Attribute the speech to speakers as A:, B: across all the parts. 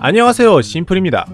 A: 안녕하세요 심플입니다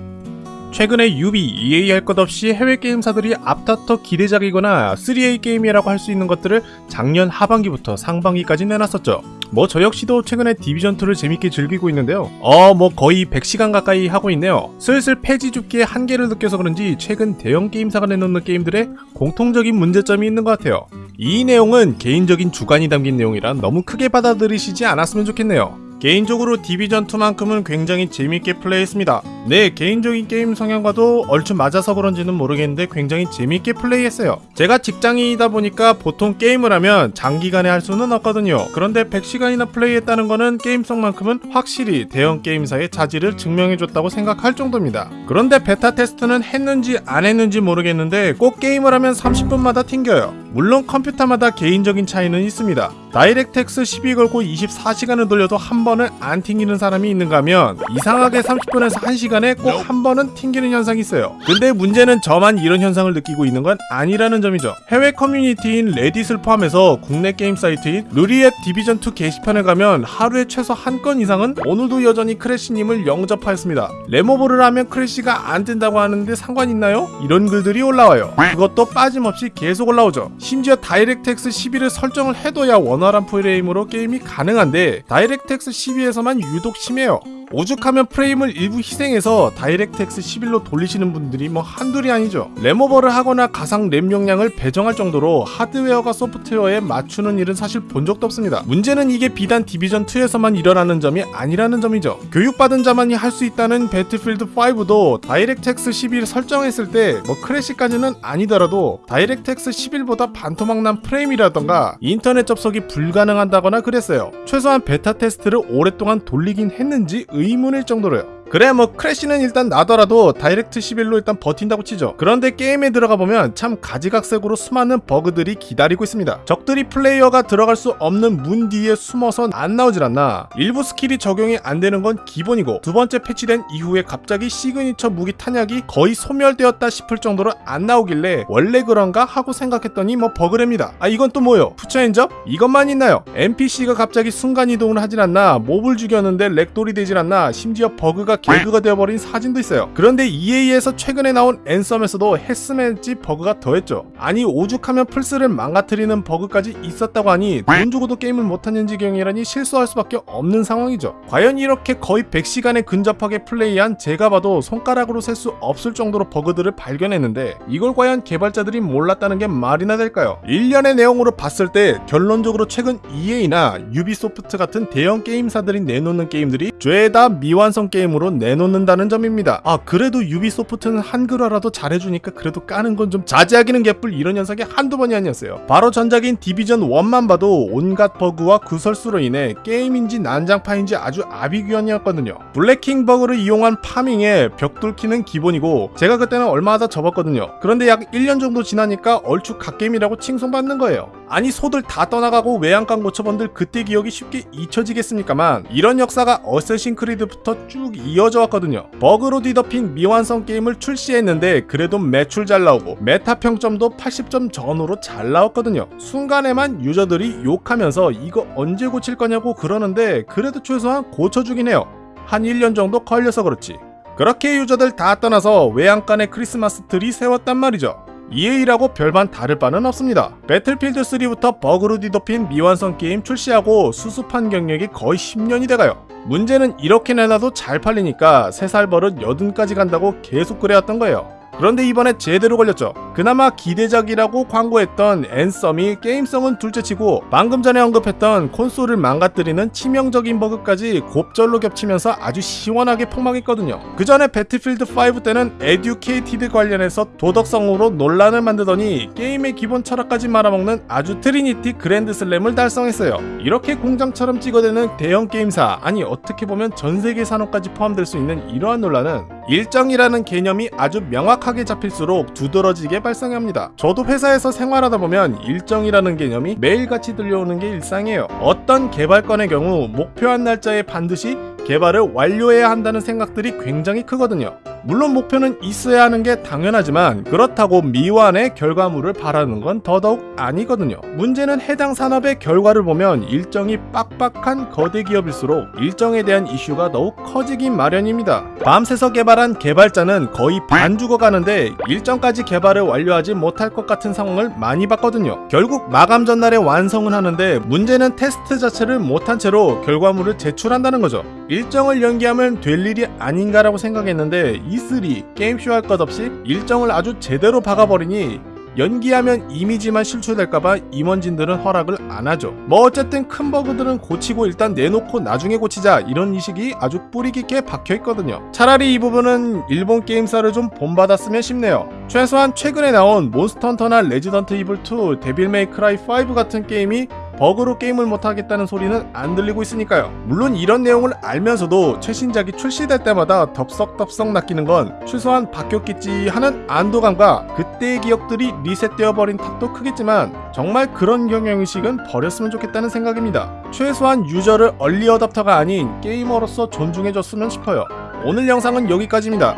A: 최근에 유비, EA 할 것 없이 해외 게임사들이 앞다퉈 기대작이거나 3A 게임이라고 할 수 있는 것들을 작년 하반기부터 상반기까지 내놨었죠. 뭐 저 역시도 최근에 디비전2를 재밌게 즐기고 있는데요. 어, 뭐 거의 100시간 가까이 하고 있네요. 슬슬 폐지 줍기의 한계를 느껴서 그런지 최근 대형 게임사가 내놓는 게임들의 공통적인 문제점이 있는 것 같아요. 이 내용은 개인적인 주관이 담긴 내용이라 너무 크게 받아들이시지 않았으면 좋겠네요. 개인적으로 디비전2만큼은 굉장히 재밌게 플레이했습니다. 네, 개인적인 게임 성향과도 얼추 맞아서 그런지는 모르겠는데 굉장히 재밌게 플레이했어요. 제가 직장인이다 보니까 보통 게임을 하면 장기간에 할 수는 없거든요. 그런데 100시간이나 플레이했다는 거는 게임성만큼은 확실히 대형 게임사의 자질을 증명해줬다고 생각할 정도입니다. 그런데 베타 테스트는 했는지 안 했는지 모르겠는데 꼭 게임을 하면 30분마다 튕겨요. 물론 컴퓨터마다 개인적인 차이는 있습니다. DirectX 12 걸고 24시간을 돌려도 한 번을 안 튕기는 사람이 있는가 하면 이상하게 30분에서 1시간에 꼭 한 번은 튕기는 현상이 있어요. 근데 문제는 저만 이런 현상을 느끼고 있는 건 아니라는 점이죠. 해외 커뮤니티인 Reddit을 포함해서 국내 게임 사이트인 루리웹 Division 2 게시판에 가면 하루에 최소 한 건 이상은 오늘도 여전히 crash님을 영접하였습니다. 램오버를 하면 crash가 안 뜬다고 하는데 상관 있나요? 이런 글들이 올라와요. 그것도 빠짐없이 계속 올라오죠. 심지어 DirectX 12를 설정을 해둬야 원 활한 프레임으로 게임이 가능한데 DirectX 12에서만 유독 심해요. 오죽하면 프레임을 일부 희생해서 DirectX 11로 돌리시는 분들이 뭐 한둘이 아니죠. 램오버를 하거나 가상 램 용량을 배정할 정도로 하드웨어가 소프트웨어에 맞추는 일은 사실 본 적도 없습니다. 문제는 이게 비단 Division 2에서만 일어나는 점이 아니라는 점이죠. 교육받은 자만이 할 수 있다는 Battlefield 5도 DirectX 11 설정했을 때 뭐 crash까지는 아니더라도 DirectX 11보다 반토막 난 프레임이라던가 인터넷 접속이 불가능한다거나 그랬어요. 최소한 베타 테스트를 오랫동안 돌리긴 했는지 의 문일 정도로요. 그래 뭐 crash는 일단 나더라도 Direct 11로 일단 버틴다고 치죠. 그런데 게임에 들어가 보면 참 가지각색으로 수많은 버그들이 기다리고 있습니다. 적들이 플레이어가 들어갈 수 없는 문 뒤에 숨어서 안 나오질 않나. 일부 스킬이 적용이 안 되는 건 기본이고 두 번째 패치된 이후에 갑자기 시그니처 무기 탄약이 거의 소멸되었다 싶을 정도로 안 나오길래 원래 그런가 하고 생각했더니 뭐 버그랍니다. 아 이건 또 뭐요? Put your hands up? 이것만 있나요? NPC가 갑자기 순간이동을 하질 않나 몹을 죽였는데 ragdoll이 되질 않나 심지어 버그가 개그가 되어버린 사진도 있어요. 그런데 EA에서 최근에 나온 Anthem에서도 했으면지 버그가 더했죠. 아니 오죽하면 플스를 망가뜨리는 버그까지 있었다고 하니 돈 주고도 게임을 못하는 지경이라니 실수할 수밖에 없는 상황이죠. 과연 이렇게 거의 100시간에 근접하게 플레이한 제가 봐도 손가락으로 셀 수 없을 정도로 버그들을 발견했는데 이걸 과연 개발자들이 몰랐다는 게 말이나 될까요? 일련의 내용으로 봤을 때 결론적으로 최근 EA나 Ubisoft 같은 대형 게임사들이 내놓는 게임들이 죄다 미완성 게임으로 내놓는다는 점입니다. 아 그래도 Ubisoft는 한글화라도 잘해주니까 그래도 까는 건 좀 자제하기는 개뿔 이런 현상이 한두 번이 아니었어요. 바로 전작인 Division 1만 봐도 온갖 버그와 구설수로 인해 게임인지 난장판인지 아주 아비규환이었거든요. Bullet King 버그를 이용한 파밍에 벽 뚫기는 기본이고 제가 그때는 얼마 하다 접었거든요. 그런데 약 1년 정도 지나니까 얼추 갓게임이라고 칭송받는 거예요. 아니 소들 다 떠나가고 외양간 고쳐본들 그때 기억이 쉽게 잊혀지겠습니까만 이런 역사가 Assassin's Creed부터 쭉 이 어져 왔거든요. 버그로 뒤덮인 미완성 게임을 출시했는데 그래도 매출 잘 나오고 메타 평점도 80점 전후로 잘 나왔거든요. 순간에만 유저들이 욕하면서 이거 언제 고칠 거냐고 그러는데 그래도 최소한 고쳐주긴 해요. 한 1년 정도 걸려서 그렇지. 그렇게 유저들 다 떠나서 외양간에 크리스마스 트리 세웠단 말이죠. EA라고 별반 다를 바는 없습니다. Battlefield 3부터 버그로 뒤덮인 미완성 게임 출시하고 수습한 경력이 거의 10년이 돼가요. 문제는 이렇게 내놔도 잘 팔리니까 3살 버릇 80까지 간다고 계속 그래왔던 거예요. 그런데 이번에 제대로 걸렸죠. 그나마 기대작이라고 광고했던 Anthem이 게임성은 둘째치고 방금 전에 언급했던 콘솔을 망가뜨리는 치명적인 버그까지 곱절로 겹치면서 아주 시원하게 폭망했거든요. 그 전에 Battlefield 5 때는 educated 관련해서 도덕성으로 논란을 만들더니 게임의 기본 철학까지 말아먹는 아주 trinity 그랜드 슬램을 달성했어요. 이렇게 공장처럼 찍어대는 대형 게임사 아니 어떻게 보면 전 세계 산업까지 포함될 수 있는 이러한 논란은 일정이라는 개념이 아주 명확하게 잡힐수록 두드러지게 발생합니다. 저도 회사에서 생활하다 보면 일정이라는 개념이 매일같이 들려오는 게 일상이에요. 어떤 개발건의 경우 목표한 날짜에 반드시 개발을 완료해야 한다는 생각들이 굉장히 크거든요. 물론 목표는 있어야 하는 게 당연하지만 그렇다고 미완의 결과물을 바라는 건 더더욱 아니거든요. 문제는 해당 산업의 결과를 보면 일정이 빡빡한 거대 기업일수록 일정에 대한 이슈가 더욱 커지기 마련입니다. 밤새서 개발한 개발자는 거의 반 죽어가는데 일정까지 개발을 완료하지 못할 것 같은 상황을 많이 봤거든요. 결국 마감 전날에 완성은 하는데 문제는 테스트 자체를 못한 채로 결과물을 제출한다는 거죠. 일정을 연기하면 될 일이 아닌가라고 생각했는데 E3 게임쇼 할 것 없이 일정을 아주 제대로 박아버리니 연기하면 이미지만 실추될까봐 임원진들은 허락을 안 하죠. 뭐 어쨌든 큰 버그들은 고치고 일단 내놓고 나중에 고치자 이런 인식이 아주 뿌리 깊게 박혀 있거든요. 차라리 이 부분은 일본 게임사를 좀 본받았으면 싶네요. 최소한 최근에 나온 Monster Hunter나 Resident Evil 2, Devil May Cry 5 같은 게임이 버그로 게임을 못하겠다는 소리는 안 들리고 있으니까요. 물론 이런 내용을 알면서도 최신작이 출시될 때마다 덥석덥석 낚이는 건 최소한 바뀌었겠지 하는 안도감과 그때의 기억들이 리셋되어 버린 탓도 크겠지만 정말 그런 경영의식은 버렸으면 좋겠다는 생각입니다. 최소한 유저를 얼리 어답터가 아닌 게이머로서 존중해줬으면 싶어요. 오늘 영상은 여기까지입니다.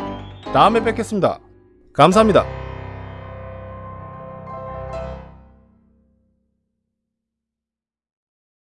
A: 다음에 뵙겠습니다. 감사합니다.